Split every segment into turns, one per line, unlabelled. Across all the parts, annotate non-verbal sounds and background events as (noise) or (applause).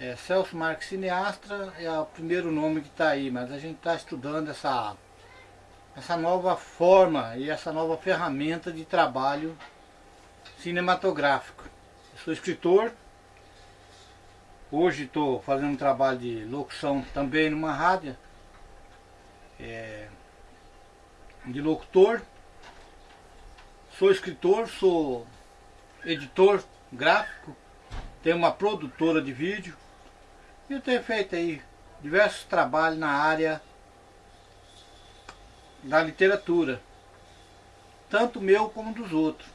É, Celso Marques Cineastra é o primeiro nome que está aí, mas a gente está estudando essa, essa nova forma e essa nova ferramenta de trabalho cinematográfico. Eu sou escritor, hoje estou fazendo um trabalho de locução também numa rádio, é, de locutor, sou escritor, sou editor gráfico, tenho uma produtora de vídeo, eu tenho feito aí diversos trabalhos na área da literatura, tanto meu como dos outros.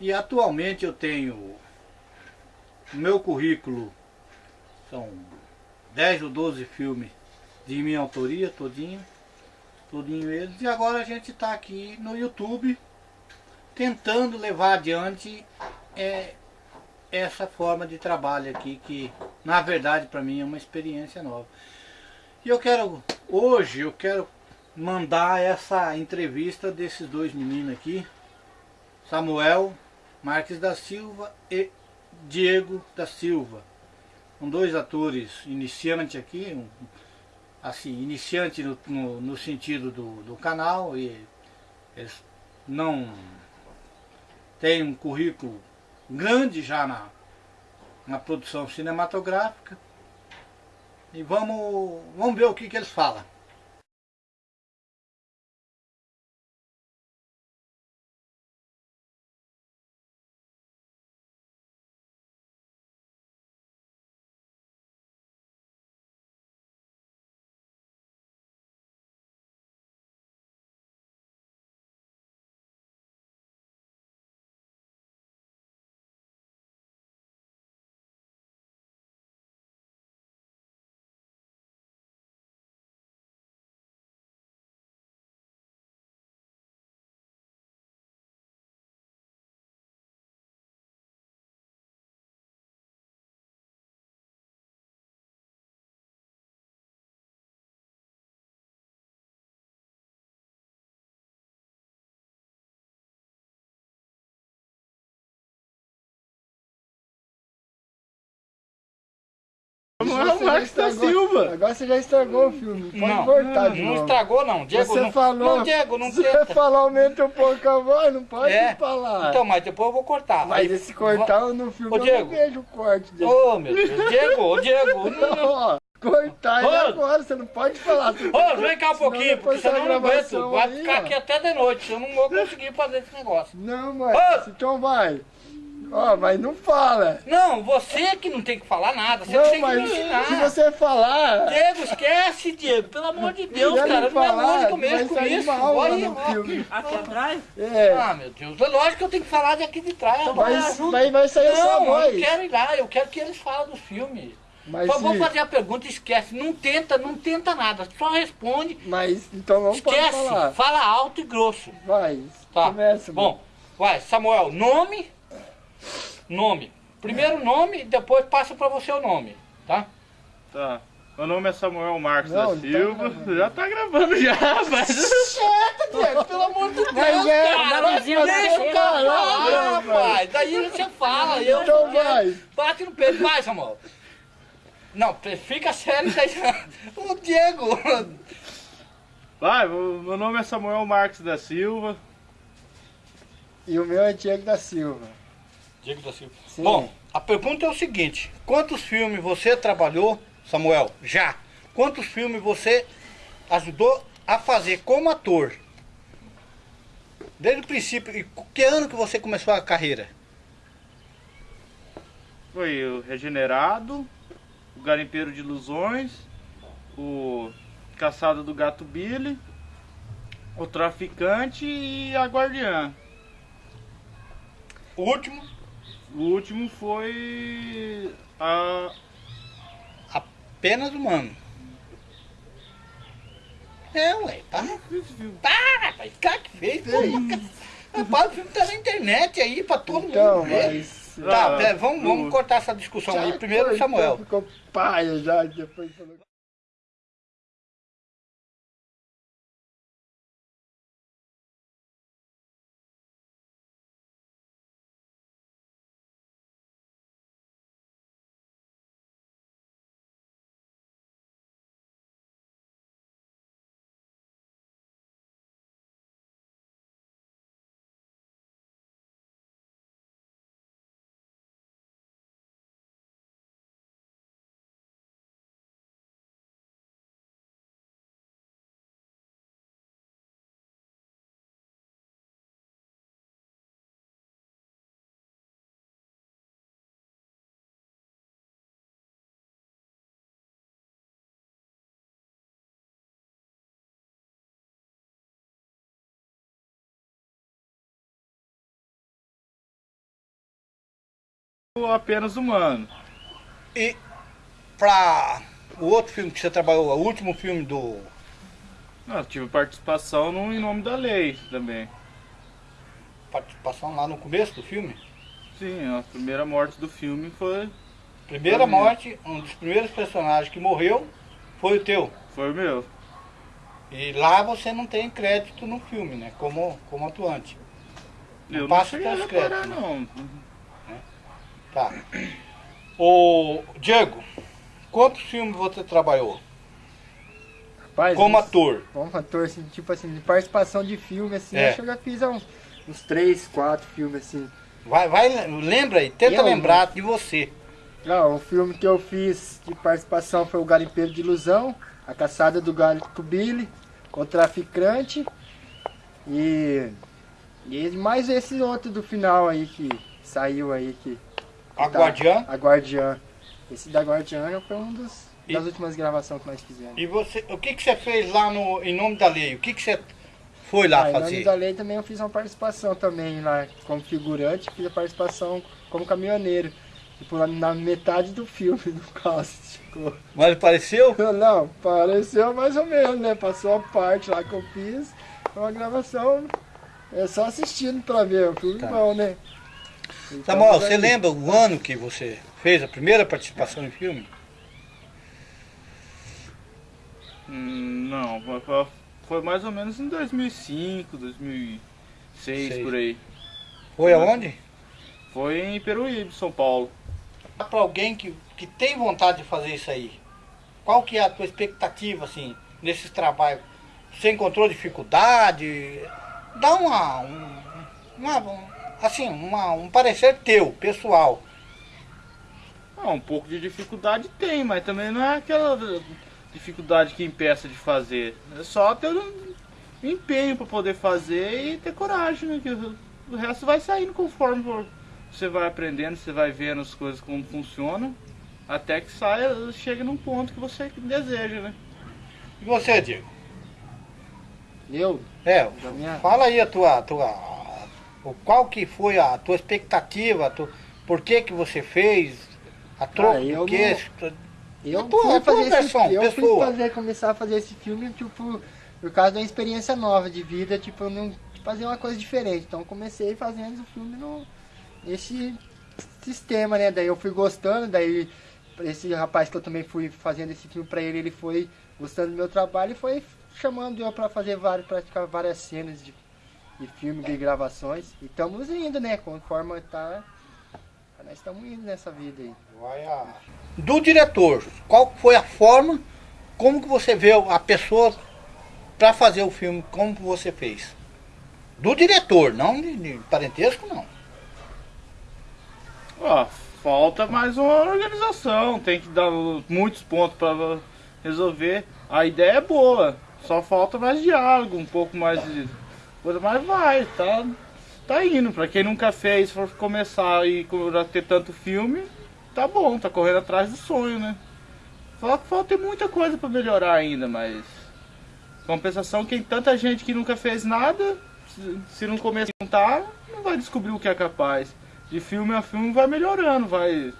E atualmente eu tenho o meu currículo, são 10 ou 12 filmes de minha autoria, todinho, todinho eles, e agora a gente está aqui no YouTube tentando levar adiante é, essa forma de trabalho aqui, que na verdade para mim é uma experiência nova. E eu quero, hoje eu quero mandar essa entrevista desses dois meninos aqui, Samuel Marques da Silva e Diego da Silva. São dois atores iniciantes aqui, um, assim, iniciante no, no, no sentido do, do canal, e eles não têm um currículo grande já na, na produção cinematográfica. E vamos, vamos ver o que, que eles falam.
Samuel Marques da Silva.
Agora você já estragou o filme. Pode
não,
voltar de
não estragou não, Diego
Você
não,
falou.
não, Diego, não
Você (laughs) falou aumenta um pouco a voz, não pode
É.
falar.
Então, mas depois eu vou cortar.
Mas
Aí-
esse cortar no filme
Ô,
eu
Diego.
não vejo o corte dele.
Ô, meu Deus, (laughs) Diego, ô, Diego, não, não.
Ó, cortar
Ô.
e agora, você não pode falar. (laughs)
Ô, vem cá um pouquinho, porque senão eu não aguento. Vai ficar aqui até de noite, eu não vou conseguir fazer esse negócio.
Não, mas
Ô.
então vai. Ó, mas não fala.
Não, você que não tem que falar nada, você
não,
tem que
mas
me ensinar.
se você falar...
Diego, esquece, Diego, pelo amor de Deus, cara, não é
falar,
lógico eu
vai
mexo com
sair
isso. Olha,
no filme.
Aqui atrás?
É,
Ah, meu Deus, é lógico que eu tenho que falar daqui de trás.
Então vai,
Não,
vai, vai sair a sua
Não, eu
voz.
não quero ir lá, eu quero que eles falem do filme.
Mas,
Só vou
se-
fazer a pergunta, esquece. Não tenta, não tenta nada. Só responde.
mas então não pode
esquece. Fala alto e grosso.
Vai,
Tá.
começa.
Bom, vai, Samuel, nome. Nome. Primeiro nome e depois passa pra você o nome, tá?
Tá. Meu nome é Samuel Marques
Não,
da
tá
Silva.
gravando.
já tá gravando já, (laughs) mas.
Quieta, Diego, pelo amor de Deus,
Mas é,
cara. Deixa o cara
Vai,
rapaz. Daí você fala, eu
Então vai.
Bate no peito, vai, Samuel. Não, fica sério daí. (laughs) O Diego.
Vai, meu nome é Samuel Marques da Silva.
E o meu é Diego da Silva.
Diego da Silva.
Sim.
Bom, a pergunta é o seguinte: quantos filmes você trabalhou, Samuel? Já. Quantos filmes você ajudou a fazer como ator? Desde o princípio. E que ano que você começou a carreira?
Foi o Regenerado, o Garimpeiro de Ilusões, o Caçada do Gato Billy, o Traficante e a Guardiã.
O último?
O último foi a.
Apenas humano. É, ué, para. Para, rapaz. Cara que fez. Rapaz, o filme tá na internet aí pra todo
Então,
mundo ver.
mas...
Tá,
Ah,
pera, vamos, vamos cortar essa discussão aí. Primeiro o
cortou,
Samuel.
Ficou paia já, depois falou...
apenas humano.
E pra o outro filme que você trabalhou, o último filme do.
Não, eu tive participação no Em Nome da Lei também.
Participação lá no começo do filme?
Sim, a primeira morte do filme foi.
Primeira
Foi
morte, um dos primeiros personagens que morreu foi o teu.
Foi o meu.
E lá você não tem crédito no filme, né? Como, como atuante. Não
eu
passa
não cheguei a reparar,
créditos,
não.
Tá. Ô, Diego, quantos filmes você trabalhou
Rapaz,
como
uns-
ator?
Como ator, assim, tipo assim, de participação de filme, assim,
É.
acho que eu já fiz uns, uns três, quatro filmes, assim.
Vai, vai, lembra aí, tenta
Eu,
lembrar de você.
Ah, o filme que eu fiz de participação foi o Garimpeiro de Ilusão, A Caçada do Gato Billy, O Traficante e, e mais esse outro do final aí que saiu aí que...
A
tá-
Guardiã.
A Guardiã. Esse da Guardiã foi um dos,
E-
das últimas gravações que nós fizemos.
E você, o que, que você fez lá no Em Nome da Lei? O que, que você foi lá
Ah, em nome
fazer?
da lei também eu fiz uma participação também lá como figurante, fiz a participação como caminhoneiro. Tipo, na- metade do filme do cáustico. (laughs)
Mas ele pareceu? (laughs)
Não, pareceu mais ou menos, né? Passou a parte lá que eu fiz. Foi uma gravação. É só assistindo pra ver. O filme
Tá.
bom, né? Então,
Samuel, você lembra o ano que você fez a primeira participação em filme?
Hum, não, foi- mais ou menos em 2005, 2006,
Sei.
por aí.
Foi aonde?
Foi em Peruíbe, São Paulo.
Para alguém que, que tem vontade de fazer isso aí, qual que é a tua expectativa, assim, nesses trabalhos? Você encontrou dificuldade? Dá uma, um, uma- um- assim, uma, um parecer teu, pessoal.
Ah, um pouco de dificuldade tem, mas também não é aquela dificuldade que impeça de fazer. É só ter um empenho para poder fazer e ter coragem, né? Que o resto vai saindo conforme você vai aprendendo, você vai vendo as coisas como funcionam, até que saia, chegue num ponto que você deseja, né?
E você, Diego?
Eu,
É,
minha.
fala aí a tua, tua qual que foi a tua expectativa, a tua- por que que você fez, a troco
Ah, eu
do quê?
Eu
A tua-
fui
a tua
fazer
versão,
esse, eu fui fazer, começar a fazer esse filme, tipo, por causa de uma experiência nova de vida, tipo, eu não fazer uma coisa diferente. Então eu comecei fazendo o filme no, nesse sistema, né? Daí eu fui gostando, daí esse rapaz que eu também fui fazendo esse filme pra ele, ele foi gostando do meu trabalho e foi chamando eu pra fazer várias, praticar várias cenas de, de filme, de gravações. E estamos indo, né? Conforme tá. Nós estamos indo nessa vida aí.
Vai a- Do diretor, qual foi a forma, como que você vê a pessoa para fazer o filme, como que você fez? Do diretor, não de, de parentesco, não.
Ó, falta mais uma organização, tem que dar muitos pontos para resolver. A ideia é boa, só falta mais diálogo, um pouco mais de mas vai, tá, tá indo. Pra quem nunca fez, for começar e ter tanto filme, tá bom, tá correndo atrás do sonho, né? Só falta muita coisa para melhorar ainda, mas compensação quem tanta gente que nunca fez nada, se- não começar a juntar, não vai descobrir o que é capaz de filme a filme vai melhorando, vai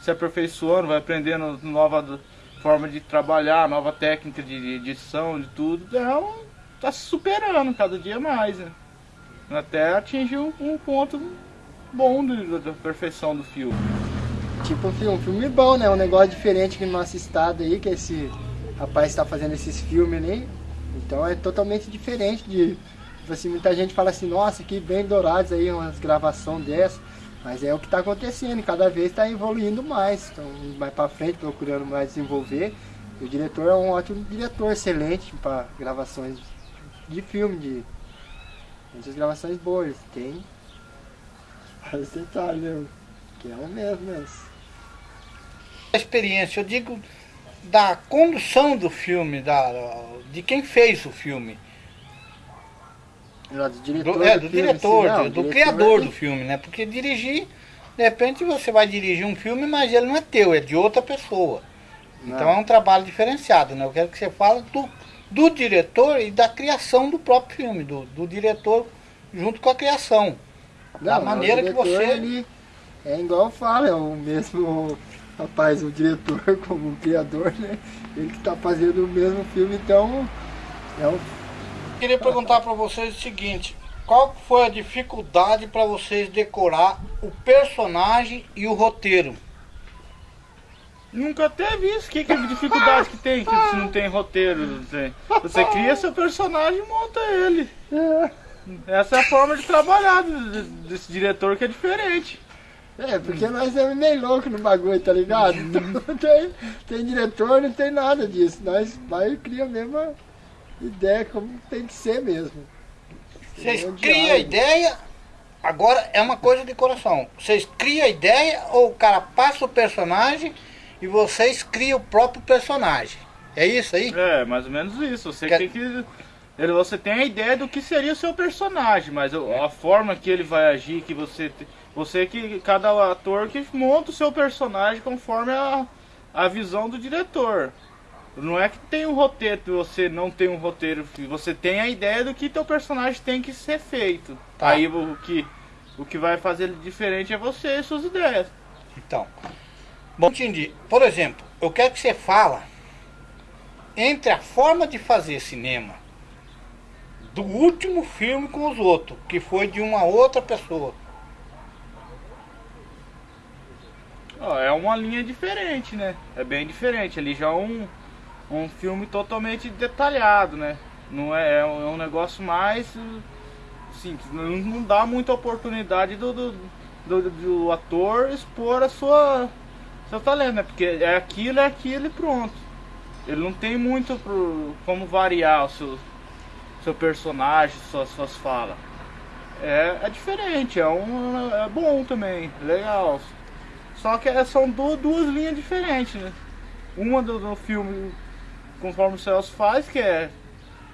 se aperfeiçoando, vai aprendendo nova forma de trabalhar, nova técnica de edição, de tudo. Então, tá se superando cada dia mais, né? Até atingir um, ponto bom da perfeição do filme.
Tipo um filme, bom, né? Um negócio diferente aqui no nosso estado aí, que esse rapaz está fazendo esses filmes aí. Então é totalmente diferente de. Tipo assim, muita gente fala assim, nossa, que bem dourados aí, umas gravações dessas. Mas é o que está acontecendo, cada vez está evoluindo mais. Então, mais para frente, procurando mais desenvolver. E o diretor é um ótimo diretor, excelente para gravações de filme, de muitas gravações boas. Tem vários detalhes, né? Que é o mesmo, mas.
A experiência, eu digo da condução do filme, da, de quem fez o filme.
Não, do diretor,
Do, é, do
filme,
diretor,
não,
do, do
diretor
criador
é-
do filme, né? Porque dirigir, de repente você vai dirigir um filme, mas ele não é teu, é de outra pessoa.
Não.
Então é um trabalho diferenciado, né? Eu quero que você fale do, do diretor e da criação do próprio filme, do, do diretor junto com a criação. da
Não,
maneira
o
que
diretor,
você-
Ele, É igual eu falo, é o mesmo rapaz, o diretor (laughs) como o criador, né? Ele que tá fazendo o mesmo filme, então é um...
Queria perguntar para vocês o seguinte, qual foi a dificuldade para vocês decorar o personagem e o roteiro?
Nunca teve isso. Que, que dificuldade que tem que se não tem roteiro? Não tem. Você cria seu personagem e monta ele.
É.
Essa é a forma de trabalhar desse diretor que é diferente.
É, porque nós é meio louco no bagulho, tá ligado? Então, tem, tem diretor, não tem nada disso. Nós vai e cria a mesma ideia como tem que ser mesmo.
Vocês criam a ideia, agora é uma coisa de coração. Vocês criam a ideia ou o cara passa o personagem e vocês criam o próprio personagem. É isso aí?
É, mais ou menos isso. Você tem que. Você tem a ideia do que seria o seu personagem, mas a forma que ele vai agir, que você. Você que. Cada ator que monta o seu personagem conforme a, a visão do diretor. Não é que tem um roteiro, você não tem um roteiro, você tem a ideia do que teu personagem tem que ser feito. Tá. Aí o que, o que vai fazer ele diferente é você e suas ideias.
Então, Bom, entendi. Por exemplo, eu quero que você fala entre a forma de fazer cinema do último filme com os outros, que foi de uma outra pessoa.
É uma linha diferente, né? É bem diferente. Ali já é um, um filme totalmente detalhado, né? Não é, é um, é negócio mais simples. Não, não dá muita oportunidade do, do, do, do ator expor a sua seu talento, né? Porque é aquilo, é aquilo e pronto. Ele não tem muito pro, como variar o seu, seu personagem, suas, suas falas. É, é diferente, é, um, é bom também, legal. Só que é, são duas, duas linhas diferentes, né? Uma do, do filme, conforme o Celso faz, que é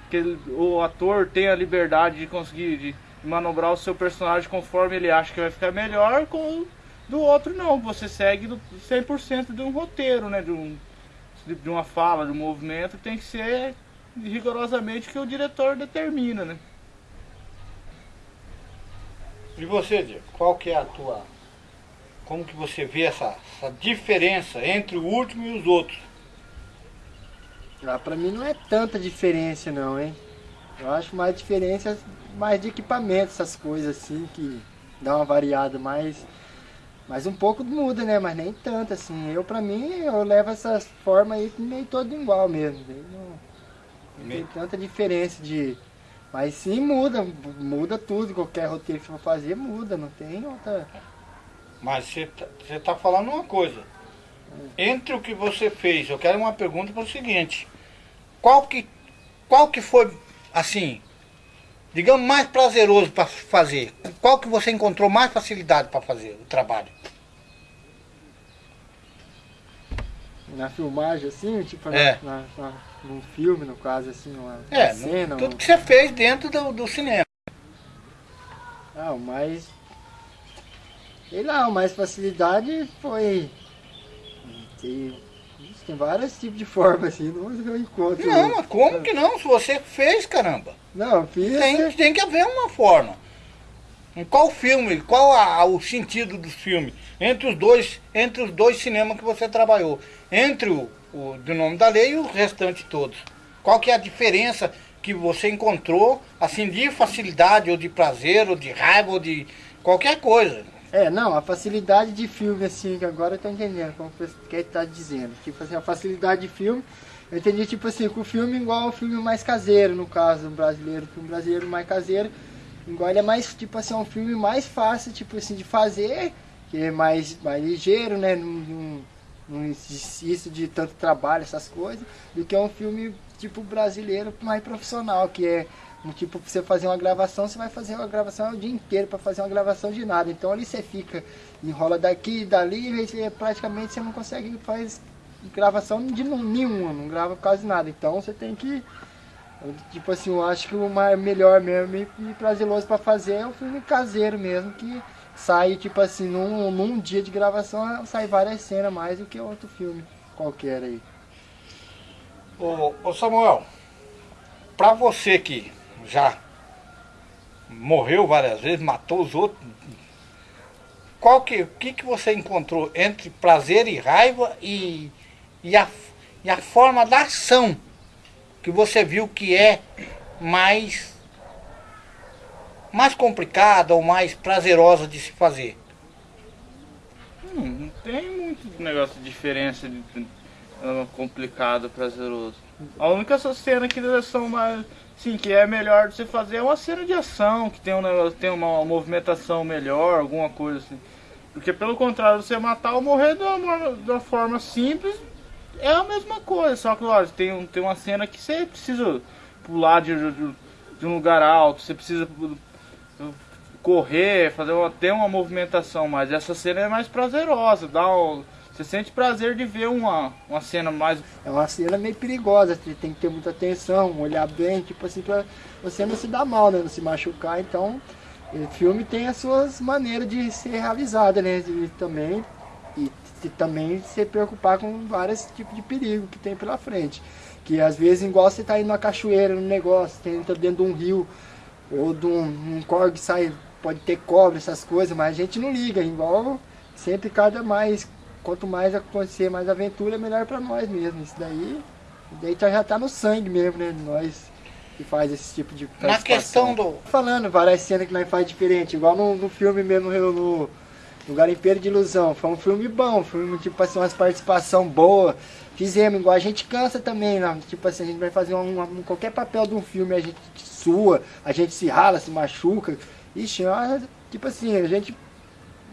que ele, o ator tem a liberdade de conseguir de manobrar o seu personagem conforme ele acha que vai ficar melhor, com do outro não, você segue 100% de um roteiro, né? De, um, de uma fala, de um movimento, tem que ser rigorosamente o que o diretor determina, né?
E você, Diego, qual que é a tua... Como que você vê essa, essa diferença entre o último e os outros?
Ah, pra mim não é tanta diferença não, hein? Eu acho mais diferença mais de equipamento, essas coisas assim, que dá uma variada mais mas um pouco muda, né? Mas nem tanto, assim. Eu, pra mim, eu levo essas formas aí meio todo igual mesmo. Não, não tem tanta diferença de... Mas sim muda, muda tudo. Qualquer roteiro que for fazer, muda. Não tem outra...
Mas você tá, tá falando uma coisa. Entre o que você fez, eu quero uma pergunta para o seguinte. Qual que, qual que foi, assim, digamos, mais prazeroso para fazer? Qual que você encontrou mais facilidade para fazer o trabalho?
Na filmagem, assim, tipo é. na, na, num filme, no caso, assim, uma,
é, cena. Tudo um... que você fez dentro do, do cinema.
Ah, o mais. Sei lá, o mais facilidade foi. Tem, tem vários tipos de formas, assim, não eu encontro.
Não, mas como que não? Se você fez, caramba.
Não, fiz.
Tem, tem que haver uma forma. Em qual filme, qual a, o sentido do filme? Entre os dois, entre os dois cinemas que você trabalhou. Entre o, o do nome da lei e o restante todos. Qual que é a diferença que você encontrou, assim, de facilidade, ou de prazer, ou de raiva, ou de qualquer coisa?
É, não, a facilidade de filme, assim, que agora eu tô entendendo como que ele tá dizendo. Tipo assim, a facilidade de filme eu entendi, tipo assim, que o filme igual o filme mais caseiro, no caso, brasileiro, o filme brasileiro mais caseiro, igual ele é mais, tipo assim, é um filme mais fácil, tipo assim, de fazer, que é mais, mais ligeiro, né, não, não, existe de tanto trabalho, essas coisas, do que é um filme, tipo, brasileiro mais profissional, que é, tipo, você fazer uma gravação, você vai fazer uma gravação o dia inteiro para fazer uma gravação de nada, então ali você fica, enrola daqui dali, e praticamente você não consegue fazer gravação de nenhuma, não grava quase nada. Então você tem que. Tipo assim, eu acho que o melhor mesmo e prazeroso para fazer é o filme caseiro mesmo, que sai, tipo assim, num, num dia de gravação sai várias cenas mais do que outro filme qualquer aí.
Ô, ô Samuel, pra você que já morreu várias vezes, matou os outros, qual que, o que, que você encontrou entre prazer e raiva e, e, a, e a forma da ação que você viu que é mais, mais complicada ou mais prazerosa de se fazer?
Hum, não tem muito negócio de diferença de, de, de complicado, prazeroso. A única cena que são mais. Sim, que é melhor você fazer uma cena de ação, que tem, um, tem uma movimentação melhor, alguma coisa assim. Porque pelo contrário, você matar ou morrer de uma, de uma forma simples é a mesma coisa, só que lógico, tem, um, tem uma cena que você precisa pular de, de, de um lugar alto, você precisa correr, fazer uma, ter uma movimentação, mas essa cena é mais prazerosa, dá um, você sente prazer de ver uma, uma cena mais.
É uma cena meio perigosa, você tem que ter muita atenção, olhar bem, tipo assim, pra você não se dar mal, né? Não se machucar. Então, o filme tem as suas maneiras de ser realizada, né? E também, e, e também se preocupar com vários tipos de perigo que tem pela frente. Que às vezes, igual você tá indo numa cachoeira, num negócio, você entra dentro de um rio, ou de um, um corgue sai, pode ter cobra, essas coisas, mas a gente não liga, igual sempre cada mais quanto mais acontecer mais aventura, melhor para nós mesmo. Isso daí, daí já tá no sangue mesmo, né? Nós que faz esse tipo de
Na questão do...
Falando várias cenas que nós faz diferente, igual no, no filme mesmo, no, no Garimpeiro de Ilusão. Foi um filme bom, um filme tipo assim, umas participação boa. Fizemos, igual a gente cansa também, né? tipo assim, a gente vai fazer um, um, qualquer papel de um filme, a gente sua, a gente se rala, se machuca. Ixi, é tipo assim, a gente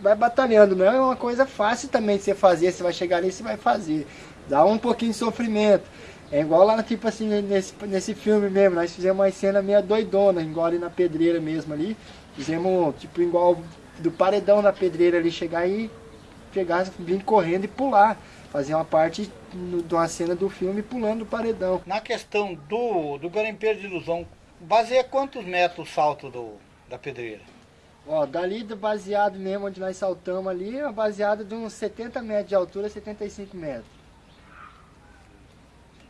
vai batalhando. Não é uma coisa fácil também de você fazer, você vai chegar ali e você vai fazer. Dá um pouquinho de sofrimento. É igual lá, tipo assim, nesse, nesse filme mesmo, nós fizemos uma cena meio doidona, igual ali na pedreira mesmo ali. Fizemos, tipo, igual do paredão da pedreira ali, chegar e pegar, vir correndo e pular. Fazer uma parte de uma cena do filme pulando do paredão.
Na questão do, do garimpeiro de ilusão, baseia quantos metros o salto do, da pedreira?
Ó, dali do baseado mesmo, onde nós saltamos ali, é uma baseada de uns 70 metros de altura, 75 metros.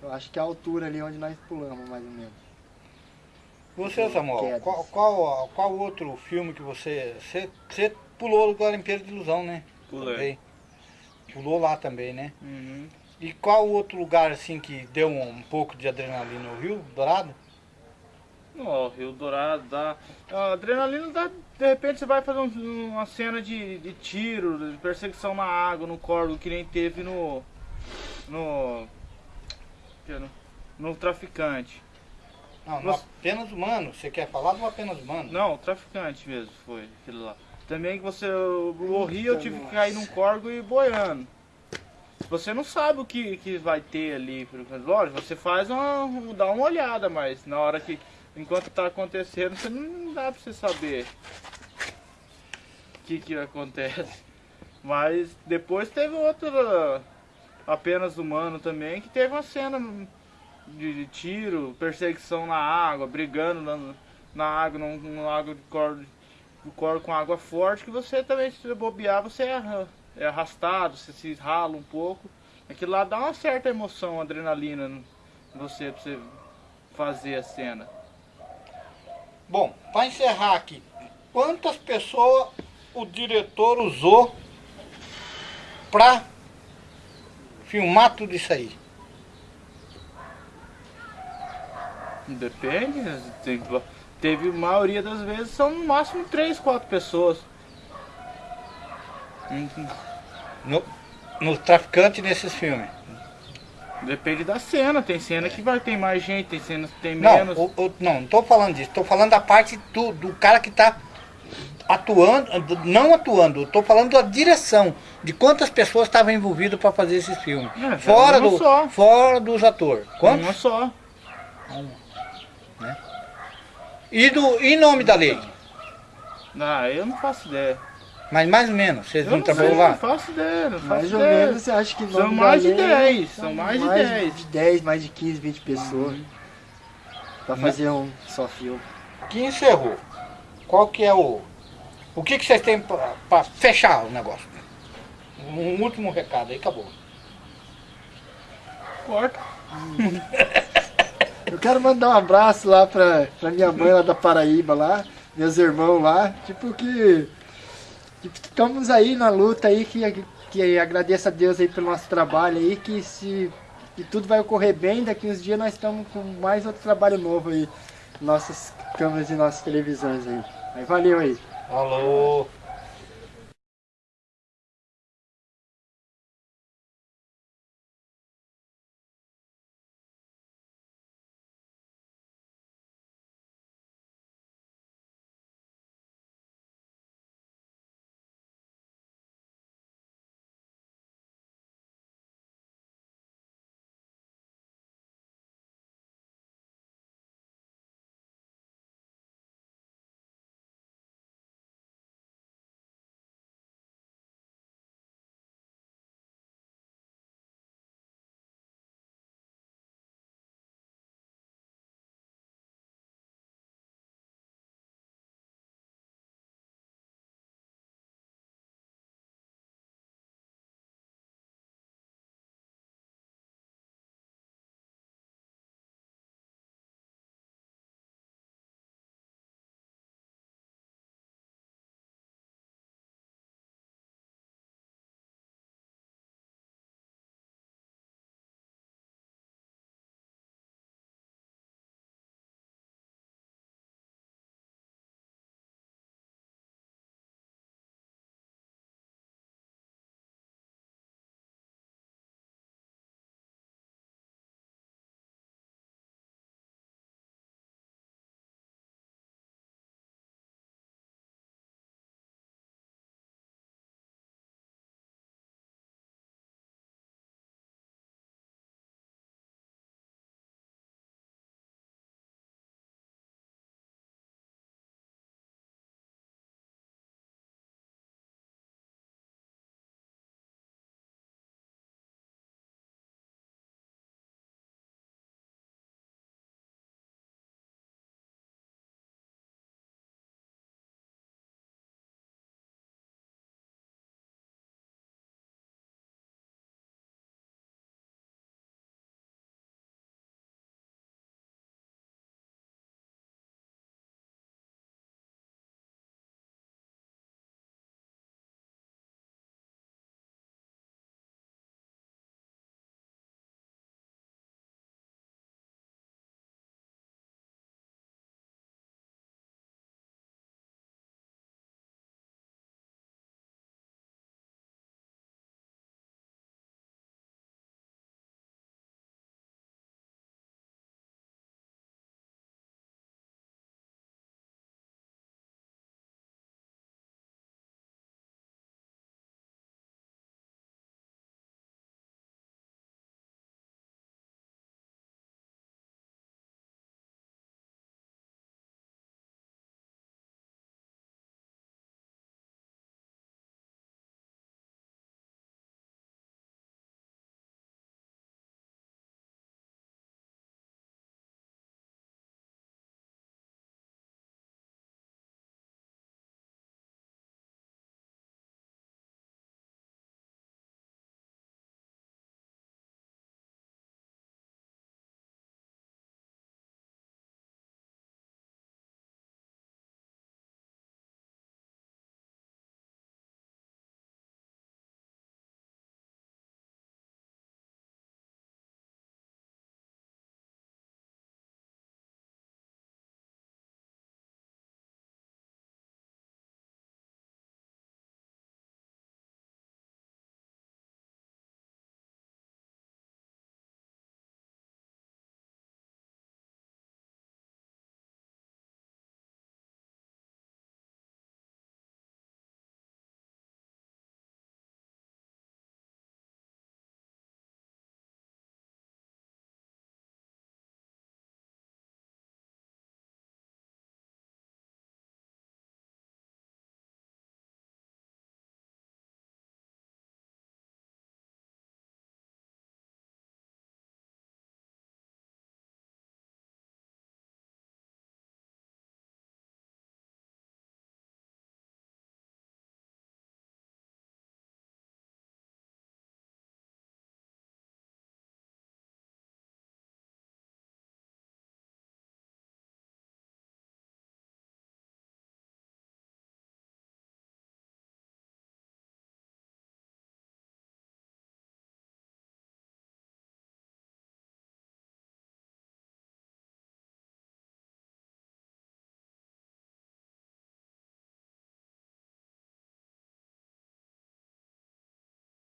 Eu acho que é a altura ali onde nós pulamos, mais ou menos.
Você, Samuel, qual, qual, qual, outro filme que você... Você, você pulou o Garimpeiro de Ilusão, né?
Pulei. Também.
Pulou lá também, né?
Uhum.
E qual outro lugar, assim, que deu um, um pouco de adrenalina? O Rio Dourado?
Ó, oh, Rio Dourado dá. A adrenalina dá. De repente você vai fazer um, uma cena de, de tiro, de perseguição na água, no corvo, que nem teve no. No. No, traficante.
Não, no apenas humano. Você quer falar do apenas humano?
Não, o traficante mesmo foi aquele lá. Também que você. O Rio eu tive que cair num corgo e boiando. Você não sabe o que, que vai ter ali. Lógico, você faz uma. dá uma olhada, mas na hora que enquanto está acontecendo, você não dá para você saber o que, que acontece. Mas depois teve outra, apenas humano também, que teve uma cena de, tiro, perseguição na água, brigando na, na água, água de corda, de corda com água forte, que você também, se bobear, você é, arrastado, você se rala um pouco. Aquilo lá dá uma certa emoção, adrenalina em você, pra você fazer a cena.
Bom, para encerrar aqui, quantas pessoas o diretor usou para filmar tudo isso aí?
Depende, tem, teve a maioria das vezes são no máximo 3, 4 pessoas.
No, no traficante nesses filmes.
Depende da cena, tem cena que vai ter mais gente, tem cenas que tem menos.
Não, o, o, não, não tô falando disso, tô falando da parte do, do cara que tá atuando, não atuando, tô falando da direção, de quantas pessoas estavam envolvidas para fazer esses filmes. É, fora, do, só. fora dos atores. Quantos?
Uma só.
Uma. Né? E do, em nome da lei?
Ah, eu não faço ideia.
Mas mais ou menos, vocês não trabalham lá?
Não faço ideia, não faço
Mais
ideia.
ou menos, você acha que
São mais de 10, são mais de 10.
Mais de 10, mais de 15, 20 pessoas. Pra fazer um só filme.
Que encerrou. Qual que é o... O que, que vocês têm pra, pra fechar o negócio? Um último recado aí, acabou.
Corta. (laughs)
Eu quero mandar um abraço lá pra, pra minha mãe lá da Paraíba lá, meus irmãos lá, tipo que estamos aí na luta aí, que, que agradeço a Deus aí pelo nosso trabalho aí, que se que tudo vai ocorrer bem, daqui uns dias nós estamos com mais outro trabalho novo aí, nossas câmeras e nossas televisões aí. Aí valeu aí.
Falou!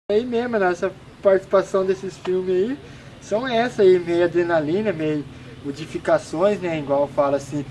Aí mesmo, nossa participação desses filmes aí são essa aí, meio adrenalina, meio modificações, né? Igual fala assim,